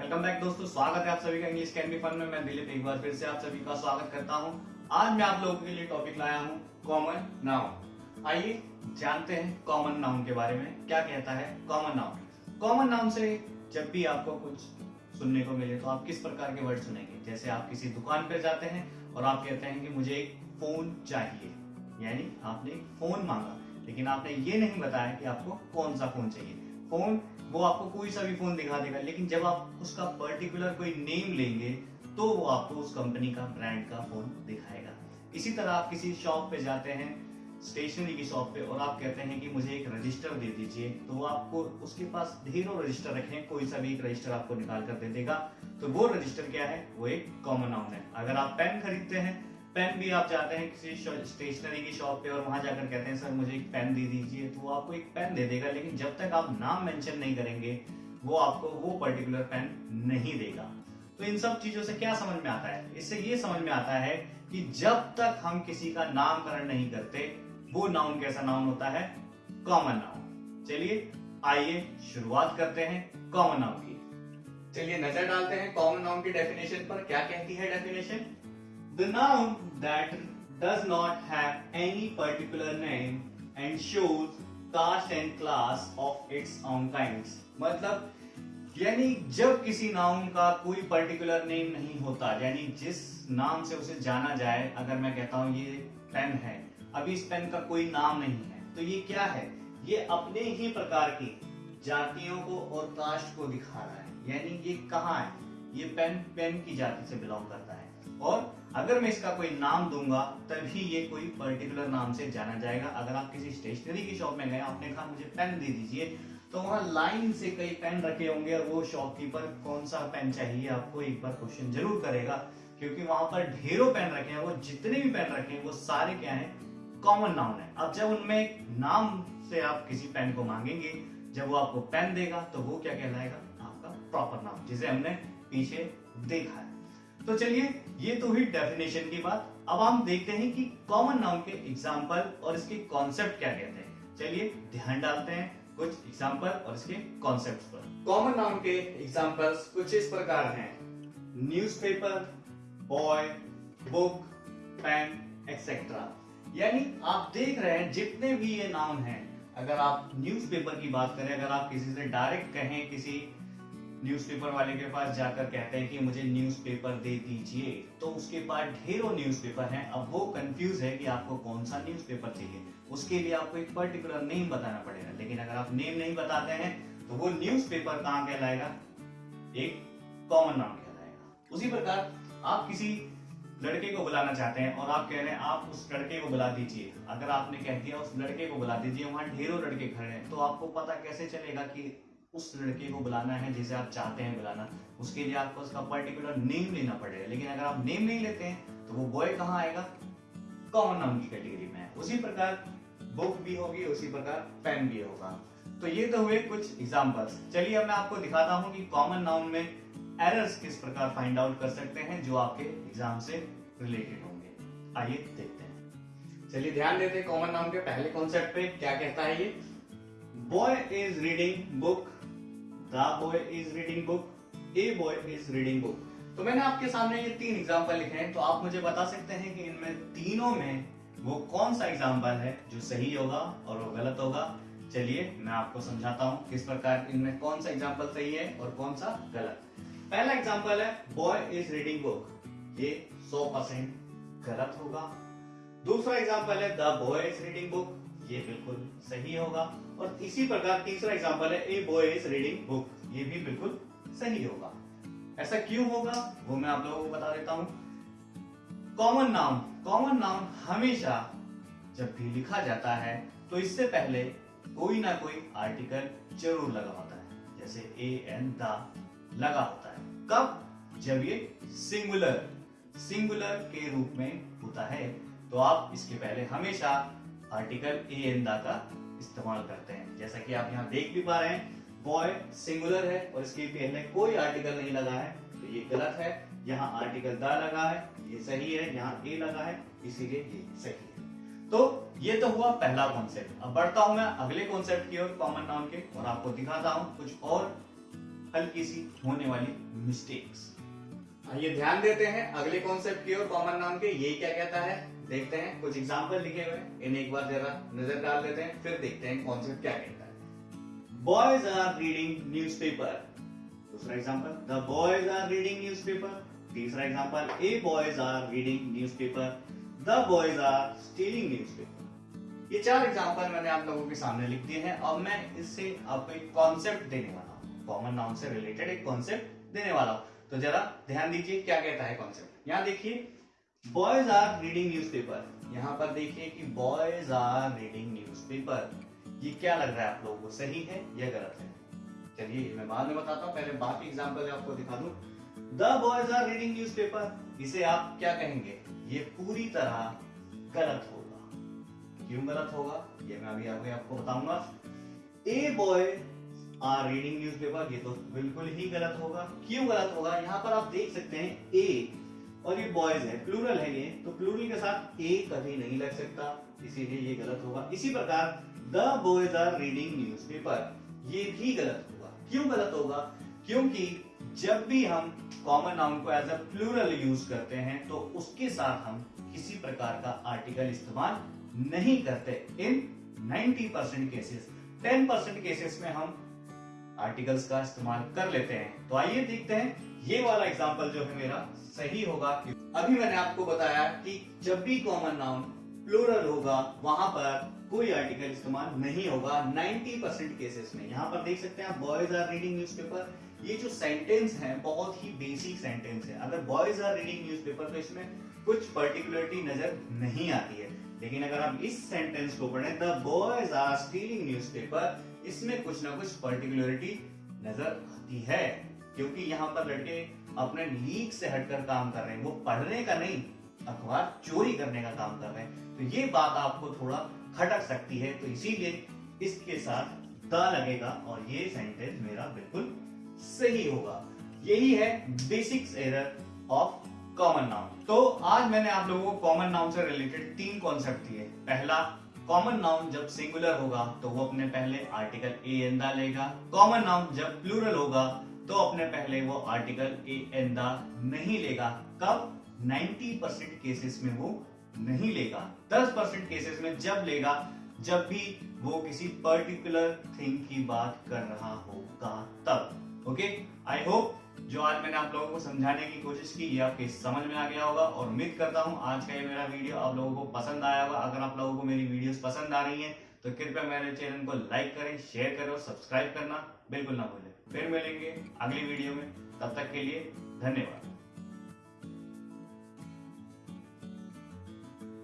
Welcome back दोस्तों, स्वागत है आप सभी का इंग्लिश कैन बी फन में। मैं दिलीप एक बार फिर से आप सभी का स्वागत करता हूँ। आज मैं आप लोगों के लिए टॉपिक लाया हूँ कॉमन नाउन आइए जानते हैं कॉमन नाउन के बारे में, क्या कहता है कॉमन नाउन कॉमन नाउन से जब भी आपको कुछ सुनने को मिले तो आप किस प्रकार के वर्ड सुनेंगे? जैसे आप किसी दुकान पर जाते हैं और आप कहते हैं कि मुझे एक फ़ोन चाहिए। यानी आपने फ़ोन मांगा, लेकिन आपने ये नहीं बताया कि आपको कौन सा फ़ोन चाहिए। फ़ोन वो आपको कोई सा भी फ़ोन दिखा देगा, लेकिन जब आप उसका पर्टिकुलर कोई नेम लेंगे तो वो आपको उस कंपनी का ब्रांड का फ़ोन दिखाएगा। इसी तरह आप किसी शॉप पे जाते हैं स्टेशनरी की शॉप पे, और आप कहते हैं कि मुझे एक रजिस्टर दे दीजिए तो वो आपको उसके पास ढेरों रजिस्टर रखे हैं कोई सा भी एक रजिस्टर आपको निकाल कर दे देगा। तो वो रजिस्टर क्या है? वो एक कॉमन नाउन है। अगर आप पेन खरीदते हैं पेन भी आप जाते हैं किसी स्टेशनरी की शॉप पे और वहाँ जाकर कहते हैं, सर, मुझे एक पेन दे दीजिए। तो वो आपको एक पेन दे देगा, लेकिन जब तक आप नाम मेंशन नहीं करेंगे, वो आपको वो पर्टिकुलर पेन नहीं देगा। तो इन सब चीज़ों से क्या समझ में आता है? इससे ये समझ में आता है कि जब तक हम किसी का नामकरण नहीं करते, वो नाउन कैसा नाउन होता है? कॉमन नाउन चलिए, आइए, शुरुआत करते हैं कॉमन नाउन की। चलिए, नज़र डालते हैं कॉमन नाउन की डेफिनेशन पर। क्या कहती है definition The noun that does not have any particular name and shows caste and class of its own kinds. मतलब यानी जब किसी नाउन का कोई पर्टिकुलर नेम नहीं होता, यानी जिस नाम से उसे जाना जाए, अगर मैं कहता हूँ ये पेन है, अभी इस पेन का कोई नाम नहीं है तो ये क्या है? ये अपने ही प्रकार की जातियों को और कास्ट को दिखा रहा है। यानी ये कहाँ है? ये पेन पेन की जाति से बिलोंग करता है। और अगर मैं इसका कोई नाम दूँगा, तभी ये कोई पर्टिकुलर नाम से जाना जाएगा। अगर आप किसी स्टेशनरी की शॉप में गए, आपने कहा, मुझे पेन दे दीजिए तो वहाँ लाइन से कई पेन रखे होंगे और वो शॉपकीपर कौन सा पेन चाहिए? आपको एक बार क्वेश्चन ज़रूर करेगा, क्योंकि वहाँ पर ढेरों पेन रखे हैं। वो जितने भी पेन रखे हैं, वो सारे क्या है? कॉमन नाउन है। अब जब उनमें नाम से आप किसी पेन को मांगेंगे, जब वो आपको पेन देगा तो वो क्या कहलाएगा? आपका प्रॉपर नाम, जिसे हमने पीछे देखा है। तो चलिए ये तो हुई डेफिनेशन की बात। अब हम देखते हैं कि कॉमन नाउन के एग्ज़ाम्पल और इसके कॉन्सेप्ट क्या कहते हैं। चलिए ध्यान डालते हैं कुछ एग्ज़ाम्पल और इसके कॉन्सेप्ट पर। कॉमन नाउन के एग्जाम्पल्स कुछ इस प्रकार हैं। Newspaper, boy book pen etcetera यानी आप देख रहे हैं जितने भी ये नाउन हैं। अगर आप न्यूज़पेपर की बात करें अगर आप किसी से डायरेक्ट कहें किसी न्यूज़पेपर वाले के पास जाकर कहते हैं कि मुझे न्यूज़पेपर दे दीजिए। तो उसके पास ढेरों न्यूज़पेपर हैं। अब वो कंफ्यूज है कि आपको कौन सा न्यूज़पेपर चाहिए। उसके लिए आपको एक पर्टिकुलर नेम बताना पड़ेगा। लेकिन अगर आप नेम नहीं बताते हैं तो वो न्यूज़पेपर कहाँ कहलाएगा? एक कॉमन नाम कहलाएगा। उसी प्रकार आप किसी लड़के को बुलाना चाहते हैं और आप कह रहे हैं, आप उस लड़के को बुला दीजिए। अगर आपने कह दिया, उस लड़के को बुला दीजिए, वहाँ ढेरों लड़के खड़े हैं। तो आपको पता कैसे चलेगा कि उस लड़के को बुलाना है जिसे आप चाहते हैं बुलाना। उसके लिए आपको उसका पर्टिकुलर नेम लेना पड़ेगा। लेकिन अगर आप नेम नहीं लेते हैं तो वो बॉय कहाँ आएगा? कॉमन नाउन की कैटेगरी में उसी प्रकार बुक भी होगी, उसी प्रकार पेन भी होगा। तो ये तो हुए कुछ एग्जाम्पल्स चलिए अब मैं आपको दिखाता हूँ कि कॉमन नाउन में एरर्स किस प्रकार फाइंड आउट कर सकते हैं, जो आपके एग्ज़ाम से रिलेटेड होंगे। आइए देखते हैं। चलिए ध्यान देते हैं कॉमन नाउन के पहले कॉन्सेप्ट पे क्या कहता है ये। Boy is reading book boy is reading book a boy is reading book तो मैंने आपके सामने ये तीन एग्ज़ाम्पल लिखे हैं तो आप मुझे बता सकते हैं कि इनमें तीनों में वो कौन सा एग्ज़ाम्पल है जो सही होगा और वो गलत होगा? चलिए, मैं आपको समझाता हूँ किस प्रकार इनमें कौन सा एग्ज़ाम्पल सही है और कौन सा गलत। पहला एग्ज़ाम्पल है बॉय इज़ रीडिंग बुक ये सौ परसेंट गलत होगा। दूसरा एग्ज़ाम्पल है the boy is reading book ये बिल्कुल सही होगा। और इसी प्रकार तीसरा एग्ज़ाम्पल है a boy is reading book ये भी बिल्कुल सही होगा। ऐसा क्यों होगा? वो मैं आप लोगों को बता देता हूँ। कॉमन नाउन कॉमन नाउन हमेशा जब भी लिखा जाता है तो इससे पहले कोई ना कोई आर्टिकल ज़रूर लगा होता है। जैसे ए एन द लगा होता है। कब? जब ये सिंगुलर सिंगुलर के रूप में होता है तो आप इसके पहले हमेशा आर्टिकल ए एन दा का इस्तेमाल करते हैं। जैसा कि आप यहाँ देख भी पा रहे हैं बॉय सिंगुलर है और इसके पहले कोई आर्टिकल नहीं लगा है तो ये गलत है। यहाँ आर्टिकल दा लगा है, ये सही है, यहाँ ए लगा है, इसीलिए ये सही है। तो ये तो हुआ पहला कॉन्सेप्ट अब बढ़ता हूँ मैं अगले कॉन्सेप्ट की ओर कॉमन नाउन के, और आपको दिखाता हूँ कुछ और हल्की सी होने वाली मिस्टेक्स आइए ध्यान देते हैं अगले कॉन्सेप्ट की ओर कॉमन नाउन के, ये क्या कहता है? देखते हैं, कुछ एग्ज़ाम्पल लिखे हुए इन्हें एक बार जरा नज़र डाल देते हैं, फिर देखते हैं कॉन्सेप्ट क्या कहता है। बॉयज़ आर रीडिंग न्यूज़पेपर दूसरा example the boys are reading newspaper तीसरा example a boys are reading newspaper the boys are stealing newspaper ये चार एग्ज़ाम्पल मैंने आप लोगों के सामने लिख दिए हैं, अब मैं इससे आपको एक कॉन्सेप्ट देने वाला हूँ। कॉमन नाउन से रिलेटेड एक कॉन्सेप्ट देने वाला हूँ। तो जरा ध्यान दीजिए क्या कहता है कॉन्सेप्ट यहाँ देखिए बॉयज़ आर रीडिंग न्यूज़पेपर यहाँ पर देखिए कि बॉयज़ आर रीडिंग न्यूज़पेपर ये क्या लग रहा है आप लोगों को? सही है या गलत है? चलिए, मैं बाद में बताता हूँ, पहले बाकी एग्ज़ाम्पल आपको दिखा दूँ। The boys are reading newspaper इसे आप क्या कहेंगे? ये पूरी तरह गलत होगा। क्यों गलत होगा? ये मैं अभी आगे आपको बताऊँगा। A boy are reading newspaper ये तो बिल्कुल ही गलत होगा। क्यों गलत होगा? यहाँ पर आप देख सकते हैं ए और ये बॉयज़ है प्लूरल है ये तो प्लूरल के साथ ए कभी नहीं लग सकता, इसीलिए ये गलत होगा। इसी प्रकार the boys are reading newspaper ये भी गलत होगा। क्यों गलत होगा? क्योंकि जब भी हम कॉमन नाउन को एज अ प्लूरल यूज़ करते हैं तो उसके साथ हम किसी प्रकार का आर्टिकल इस्तेमाल नहीं करते। इन 90 percent cases ten percent cases में हम आर्टिकल्स का इस्तेमाल कर लेते हैं। तो आइए देखते हैं ये वाला एग्ज़ाम्पल जो है मेरा सही होगा अभी मैंने आपको बताया कि जब भी कॉमन नाउन प्लूरल होगा, वहाँ पर कोई आर्टिकल इस्तेमाल नहीं होगा। 90 परसेंट केसेस में। यहाँ पर देख सकते हैं बॉयज़ आर रीडिंग न्यूज़पेपर ये जो सेंटेंस है, बहुत ही बेसिक सेंटेंस है। अगर बॉयज़ आर रीडिंग न्यूज़पेपर तो इसमें कुछ पर्टिकुलरिटी नज़र नहीं आती है। लेकिन अगर आप इस सेंटेंस को पढ़ें the boys are stealing newspaper इसमें कुछ ना कुछ पर्टिकुलरिटी नज़र आती है। क्योंकि यहाँ पर लड़के अपने लीक से हटकर काम कर रहे हैं। वो पढ़ने का नहीं, अखबार चोरी करने का काम कर रहे हैं। तो ये बात आपको थोड़ा खटक सकती है तो इसीलिए इसके साथ द लगेगा और ये सेंटेंस मेरा बिल्कुल सही होगा। यही है basics error of common noun तो आज मैंने आप लोगों को कॉमन नाउन से रिलेटेड तीन कॉन्सेप्ट दिए। पहला कॉमन नाउन जब सिंगुलर होगा तो वो अपने पहले आर्टिकल ए एंदा लेगा। कॉमन नाउन जब प्लूरल होगा तो अपने पहले वो आर्टिकल ए एंदा नहीं लेगा। कब? 90 परसेंट केसेस में वो नहीं लेगा। 10 परसेंट केसेस में जब लेगा, जब भी वो किसी पर्टिकुलर थिंग की बात कर रहा होगा तब। ओके आई होप जो आज मैंने आप लोगों को समझाने की कोशिश की, ये आपके समझ में आ गया होगा और उम्मीद करता हूँ आज का ये मेरा वीडियो आप लोगों को पसंद आया होगा। अगर आप लोगों को मेरी वीडियोस पसंद आ रही हैं तो कृपया मेरे चैनल को लाइक करें शेयर करें और सब्सक्राइब करना बिल्कुल ना भूलें। फिर मिलेंगे अगली वीडियो में। तब तक के लिए धन्यवाद।